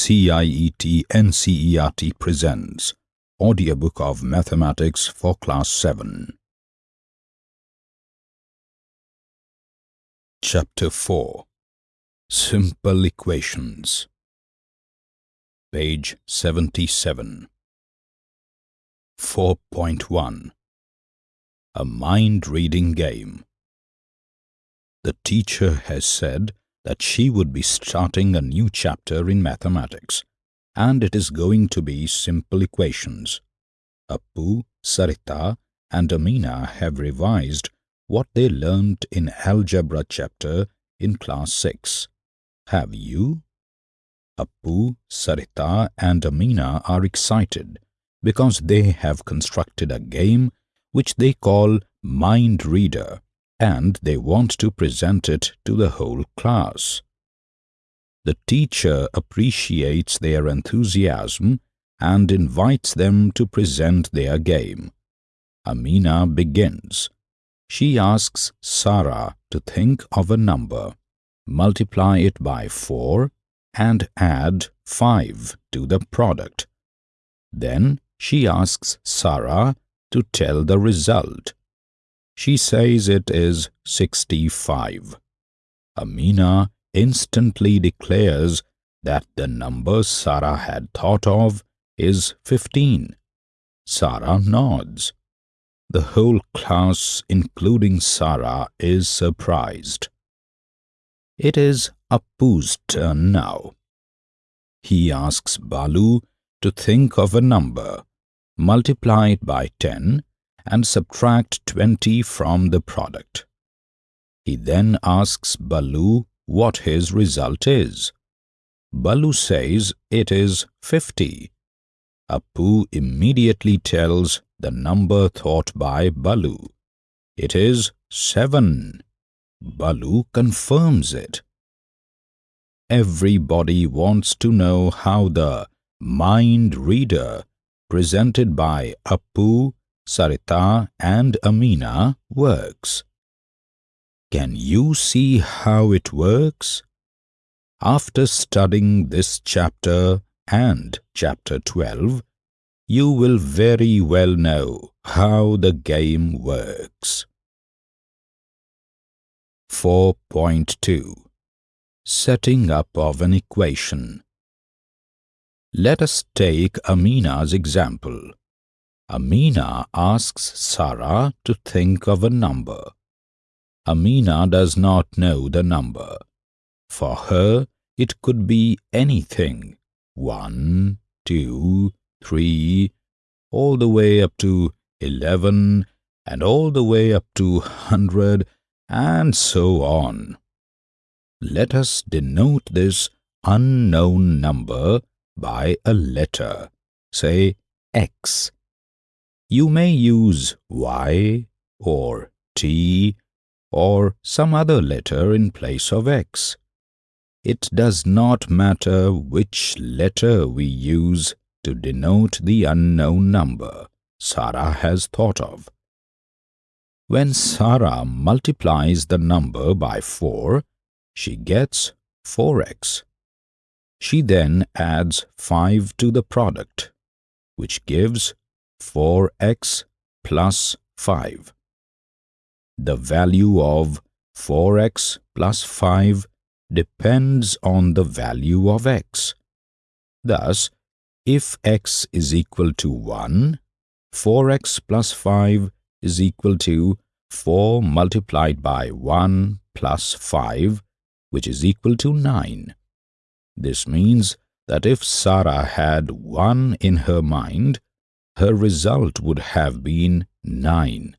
CIET NCERT presents Audiobook of Mathematics for Class 7. Chapter 4 Simple Equations. Page 77 4.1 A Mind-Reading Game. The teacher has said that she would be starting a new chapter in mathematics, and it is going to be simple equations. Appu, Sarita, and Amina have revised what they learnt in algebra chapter in class 6. Have you? Appu, Sarita, and Amina are excited because they have constructed a game which they call Mind Reader and they want to present it to the whole class. The teacher appreciates their enthusiasm and invites them to present their game. Amina begins. She asks Sarah to think of a number, multiply it by 4 and add 5 to the product. Then she asks Sarah to tell the result. She says it is 65. Amina instantly declares that the number Sarah had thought of is 15. Sarah nods. The whole class, including Sarah, is surprised. It is Appu's turn now. He asks Balu to think of a number, multiply it by 10 and subtract 20 from the product. He then asks Balu what his result is. Balu says it is 50. Appu immediately tells the number thought by Balu. It is 7. Balu confirms it. Everybody wants to know how the mind reader presented by Appu Sarita and Amina works. Can you see how it works? After studying this chapter and chapter 12, you will very well know how the game works. 4.2 Setting up of an equation Let us take Amina's example. Amina asks Sarah to think of a number. Amina does not know the number. For her, it could be anything one, two, three, all the way up to eleven, and all the way up to hundred, and so on. Let us denote this unknown number by a letter, say x. You may use Y or T or some other letter in place of X. It does not matter which letter we use to denote the unknown number Sarah has thought of. When Sarah multiplies the number by 4, she gets 4x. She then adds 5 to the product, which gives 4x plus 5. The value of 4x plus 5 depends on the value of x. Thus, if x is equal to 1, 4x plus 5 is equal to 4 multiplied by 1 plus 5, which is equal to 9. This means that if Sarah had 1 in her mind, her result would have been 9.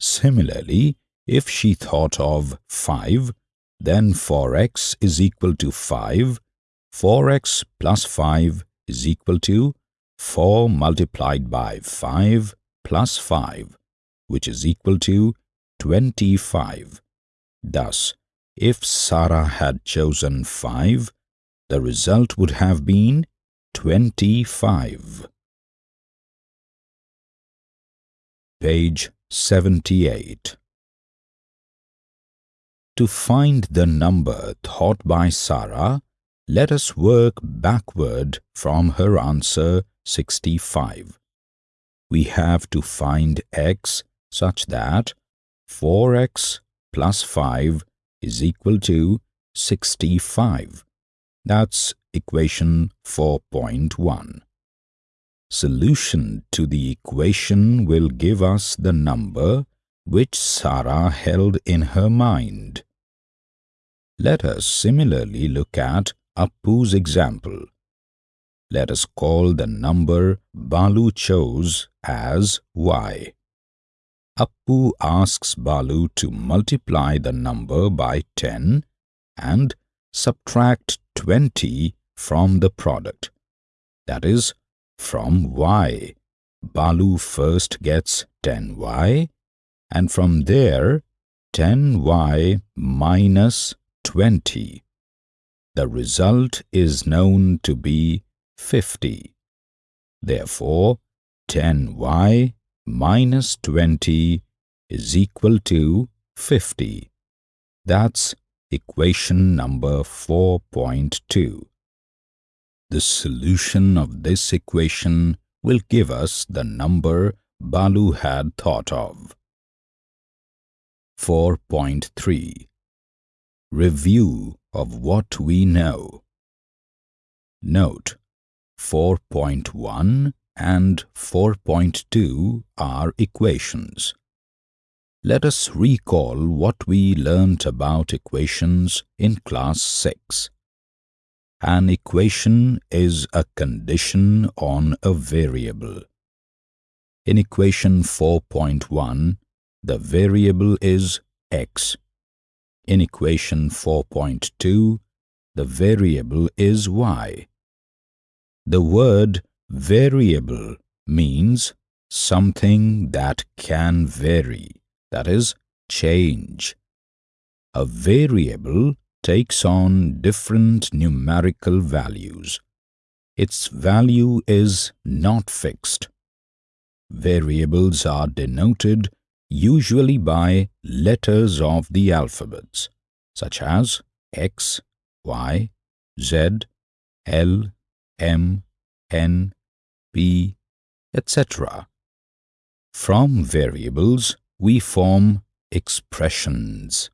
Similarly, if she thought of 5, then 4x is equal to 5, 4x plus 5 is equal to 4 multiplied by 5 plus 5, which is equal to 25. Thus, if Sarah had chosen 5, the result would have been 25. Page 78 To find the number thought by Sarah, let us work backward from her answer 65. We have to find x such that 4x plus 5 is equal to 65. That's equation 4.1. Solution to the equation will give us the number which Sarah held in her mind. Let us similarly look at Appu's example. Let us call the number Balu chose as y. Appu asks Balu to multiply the number by 10 and subtract 20 from the product. That is, from y, Balu first gets 10y and from there 10y minus 20. The result is known to be 50. Therefore, 10y minus 20 is equal to 50. That's equation number 4.2. The solution of this equation will give us the number Balu had thought of. 4.3 Review of what we know. Note 4.1 and 4.2 are equations. Let us recall what we learnt about equations in class 6. An equation is a condition on a variable. In equation 4.1, the variable is x. In equation 4.2, the variable is y. The word variable means something that can vary, that is, change. A variable takes on different numerical values. Its value is not fixed. Variables are denoted usually by letters of the alphabets, such as X, Y, Z, L, M, N, P, etc. From variables, we form expressions.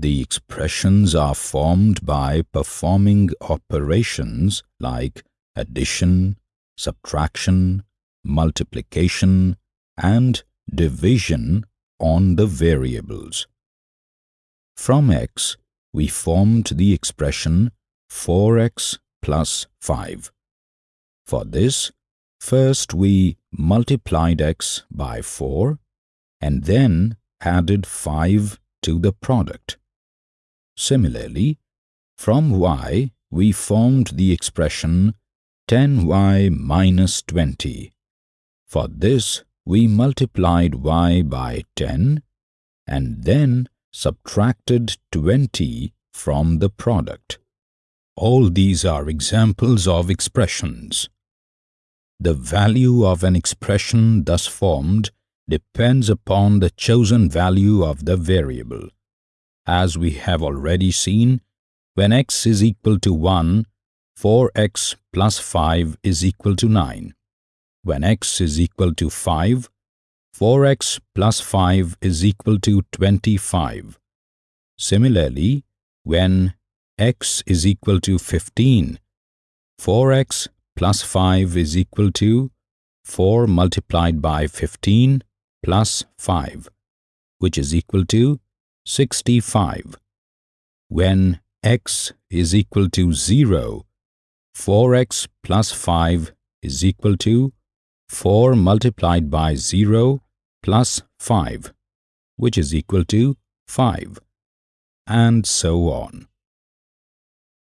The expressions are formed by performing operations like addition, subtraction, multiplication, and division on the variables. From x, we formed the expression 4x plus 5. For this, first we multiplied x by 4 and then added 5 to the product. Similarly, from y we formed the expression 10y minus 20. For this, we multiplied y by 10 and then subtracted 20 from the product. All these are examples of expressions. The value of an expression thus formed depends upon the chosen value of the variable. As we have already seen, when x is equal to 1, 4x plus 5 is equal to 9. When x is equal to 5, 4x plus 5 is equal to 25. Similarly, when x is equal to 15, 4x plus 5 is equal to 4 multiplied by 15 plus 5, which is equal to 65. When x is equal to 0, 4x plus 5 is equal to 4 multiplied by 0 plus 5, which is equal to 5, and so on.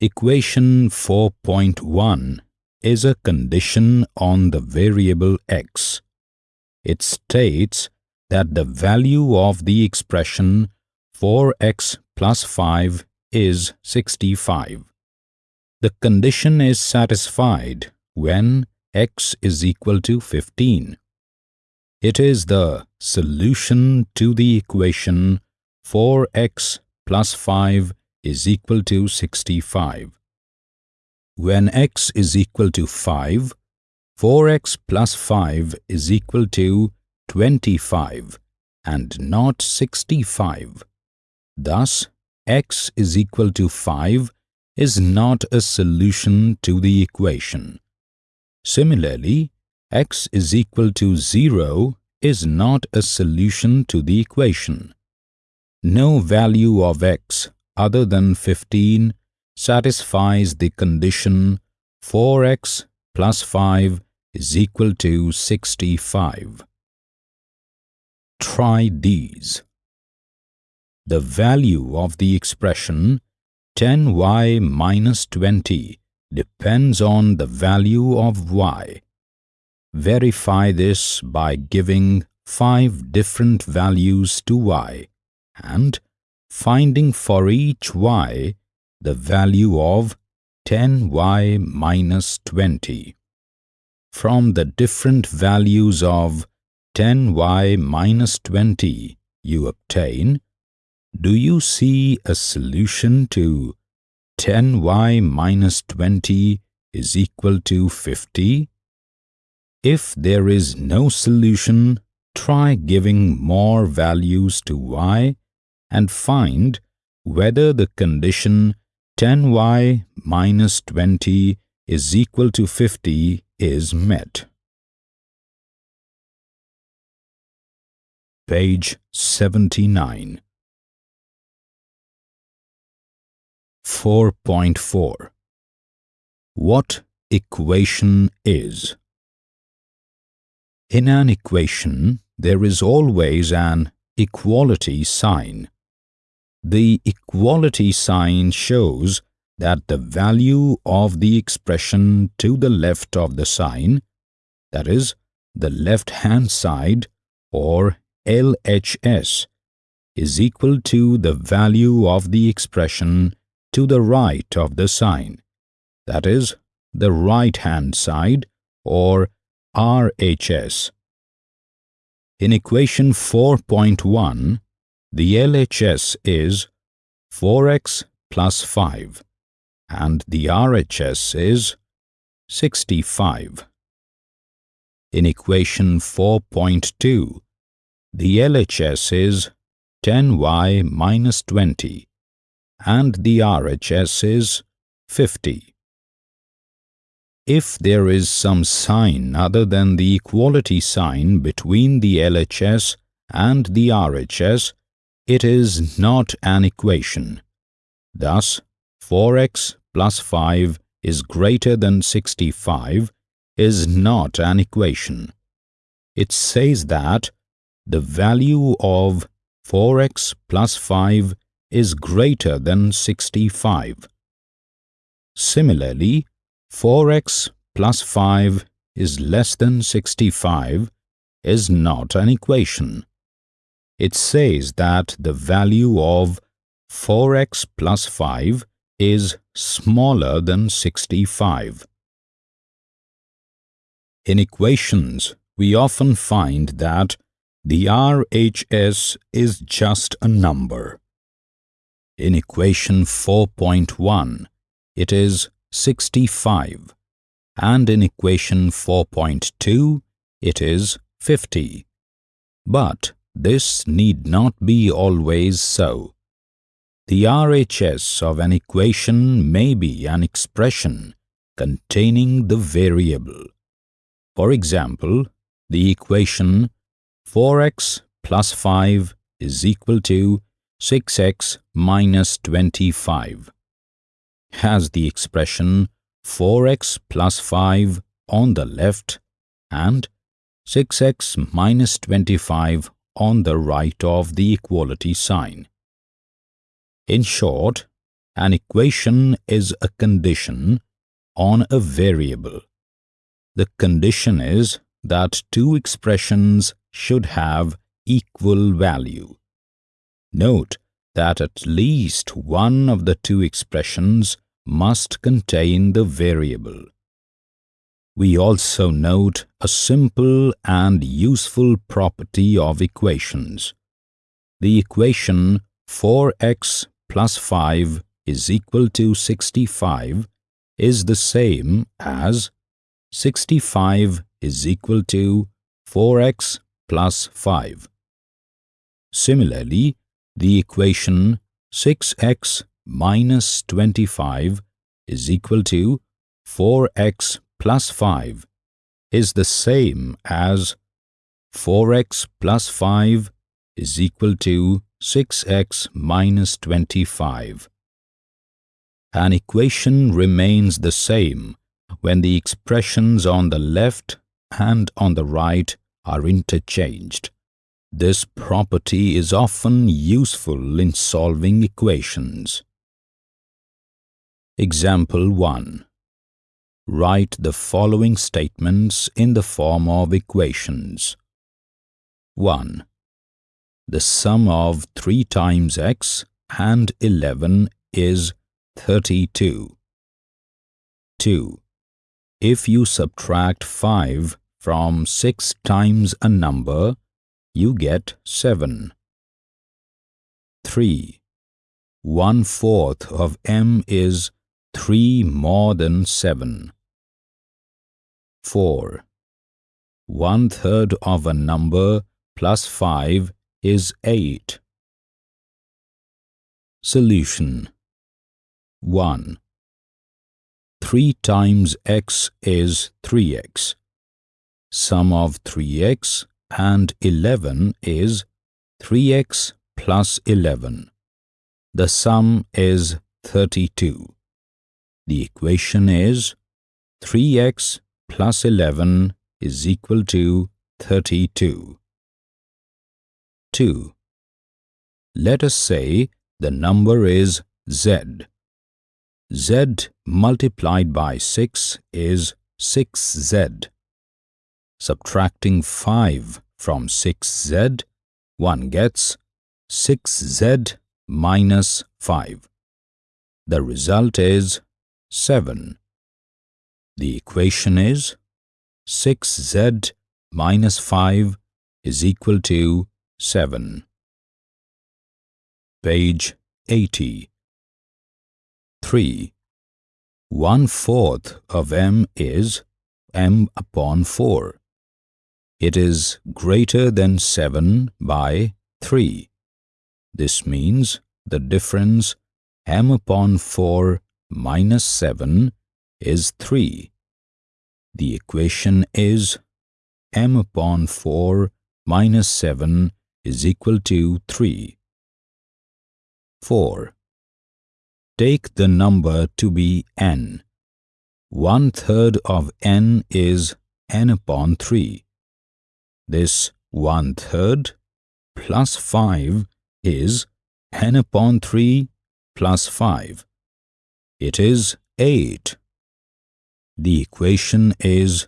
Equation 4.1 is a condition on the variable x. It states that the value of the expression 4x plus 5 is 65. The condition is satisfied when x is equal to 15. It is the solution to the equation 4x plus 5 is equal to 65. when x is equal to 5, 4x plus 5 is equal to 25 and not 65. Thus, x is equal to 5 is not a solution to the equation. Similarly, x is equal to 0 is not a solution to the equation. No value of x other than 15 satisfies the condition 4x plus 5 is equal to 65. Try these. The value of the expression 10y minus 20 depends on the value of y. Verify this by giving five different values to y and finding for each y the value of 10y minus 20. From the different values of 10y minus 20 you obtain, do you see a solution to 10y minus 20 is equal to 50? If there is no solution, try giving more values to y and find whether the condition 10y minus 20 is equal to 50 is met. Page 79 4.4 What equation is In an equation, there is always an equality sign. The equality sign shows that the value of the expression to the left of the sign, that is, the left-hand side or LHS, is equal to the value of the expression to the right of the sign, that is, the right-hand side or RHS. In equation 4.1, the LHS is 4x plus 5 and the RHS is 65. In equation 4.2, the LHS is 10y minus 20 and the RHS is 50. If there is some sign other than the equality sign between the LHS and the RHS, it is not an equation. Thus, 4x plus 5 is greater than 65 is not an equation. It says that the value of 4x plus 5 is greater than 65. Similarly, 4x plus 5 is less than 65 is not an equation it says that the value of 4x plus 5 is smaller than 65. In equations, we often find that the RHS is just a number. In equation 4.1, it is 65, and in equation 4.2, it is 50. But this need not be always so. The RHS of an equation may be an expression containing the variable. For example, the equation 4x plus 5 is equal to 6x minus 25 has the expression 4x plus 5 on the left and 6x minus 25 on the right of the equality sign. In short, an equation is a condition on a variable. The condition is that two expressions should have equal value. Note that at least one of the two expressions must contain the variable. We also note a simple and useful property of equations. The equation 4x plus 5 is equal to 65 is the same as 65 is equal to 4x plus 5. Similarly, the equation 6x minus 25 is equal to 4x plus 5 is the same as 4x plus 5 is equal to 6x minus 25. An equation remains the same when the expressions on the left and on the right are interchanged. This property is often useful in solving equations. Example 1. Write the following statements in the form of equations. 1. The sum of 3 times x and 11 is 32. 2. If you subtract 5 from 6 times a number, you get 7. 3. One fourth of m is 3 more than 7. 4. One third of a number plus 5 is 8. Solution 1. 3 times x is 3x. Sum of 3x and 11 is 3x plus 11. The sum is 32. The equation is 3x plus 11 is equal to 32. 2. Let us say the number is z. z multiplied by 6 is 6z. Subtracting 5 from 6z, one gets 6z minus 5. The result is 7. The equation is 6z minus 5 is equal to 7. Page 80 3. One-fourth of m is m upon 4. It is greater than 7 by 3. This means the difference m upon 4 minus 7 is 3. The equation is m upon 4 minus 7 is equal to 3. 4. Take the number to be n. One third of n is n upon 3. This one third plus 5 is n upon 3 plus 5. It is 8. The equation is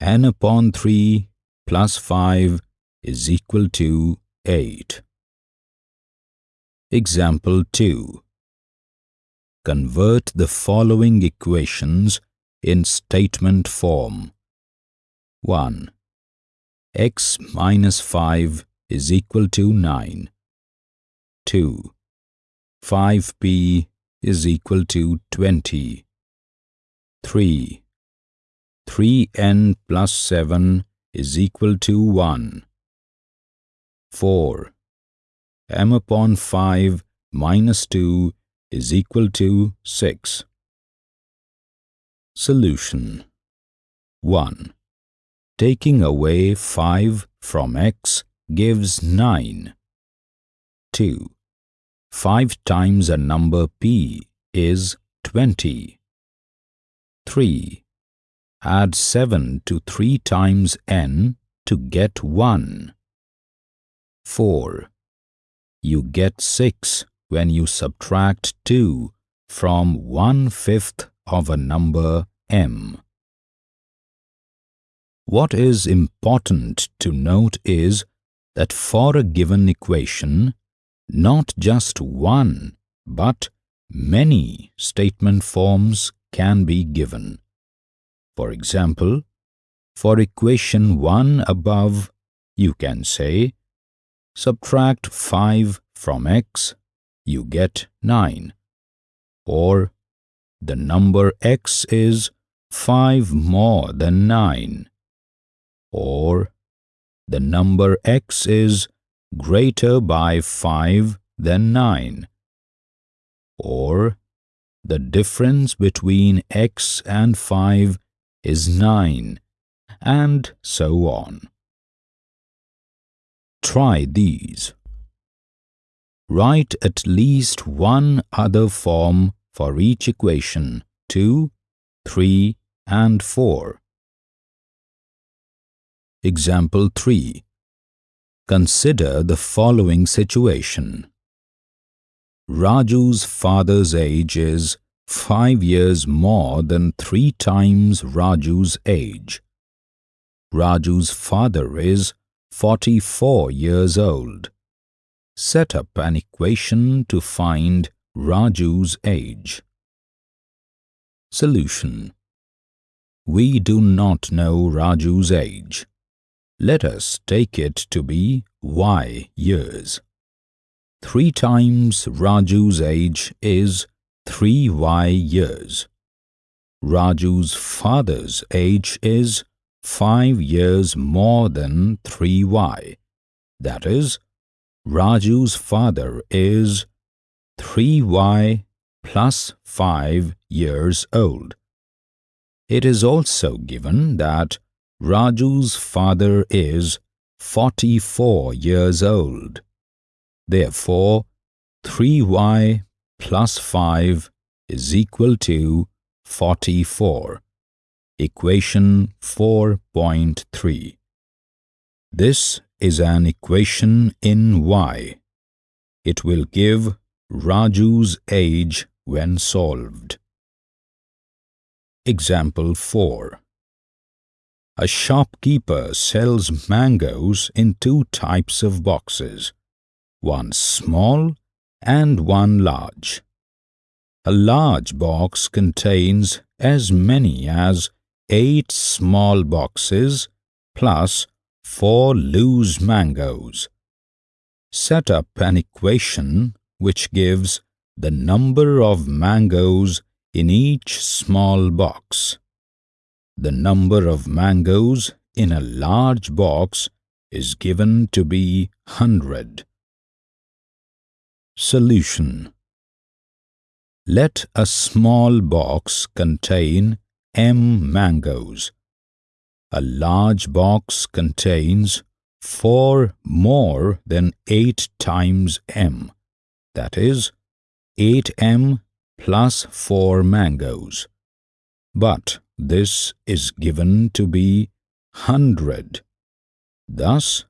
n upon 3 plus 5 is equal to 8. Example 2. Convert the following equations in statement form. 1 x minus 5 is equal to 9. 2. 5p is equal to 20. 3. 3n plus 7 is equal to 1. 4. m upon 5 minus 2 is equal to 6. Solution 1. Taking away 5 from x gives 9. 2. 5 times a number p is 20. 3. Add 7 to 3 times n to get 1. 4. You get 6 when you subtract 2 from 1 fifth of a number m. What is important to note is that for a given equation, not just one but many statement forms can be given. For example, for equation 1 above, you can say, subtract 5 from x, you get 9, or the number x is 5 more than 9 or the number x is greater by 5 than 9 or the difference between x and 5 is 9 and so on. Try these. Write at least one other form for each equation 2, 3 and 4. Example 3. Consider the following situation. Raju's father's age is 5 years more than 3 times Raju's age. Raju's father is 44 years old. Set up an equation to find Raju's age. Solution We do not know Raju's age. Let us take it to be y years. 3 times Raju's age is 3y years. Raju's father's age is 5 years more than 3y. That is, Raju's father is 3y plus 5 years old. It is also given that Raju's father is 44 years old. Therefore, 3y plus 5 is equal to 44. Equation 4.3 This is an equation in y. It will give Raju's age when solved. Example 4 A shopkeeper sells mangoes in two types of boxes, one small and one large. A large box contains as many as eight small boxes plus four loose mangoes. Set up an equation which gives the number of mangoes in each small box. The number of mangoes in a large box is given to be 100. Solution Let a small box contain M mangoes. A large box contains 4 more than 8 times M that is 8m plus 4 mangoes. But this is given to be 100. Thus,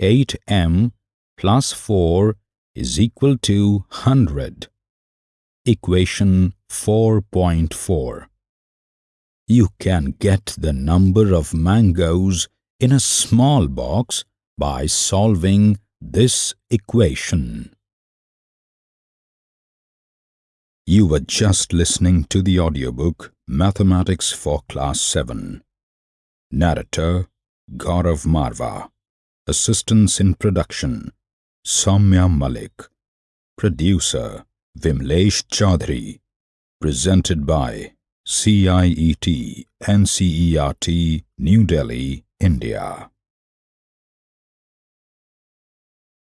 8m plus 4 is equal to 100. Equation 4.4 You can get the number of mangoes in a small box by solving this equation. You were just listening to the audiobook Mathematics for Class 7. Narrator Gaurav Marva. Assistance in production Soumya Malik. Producer Vimlesh Chaudhary. Presented by CIET NCERT New Delhi, India.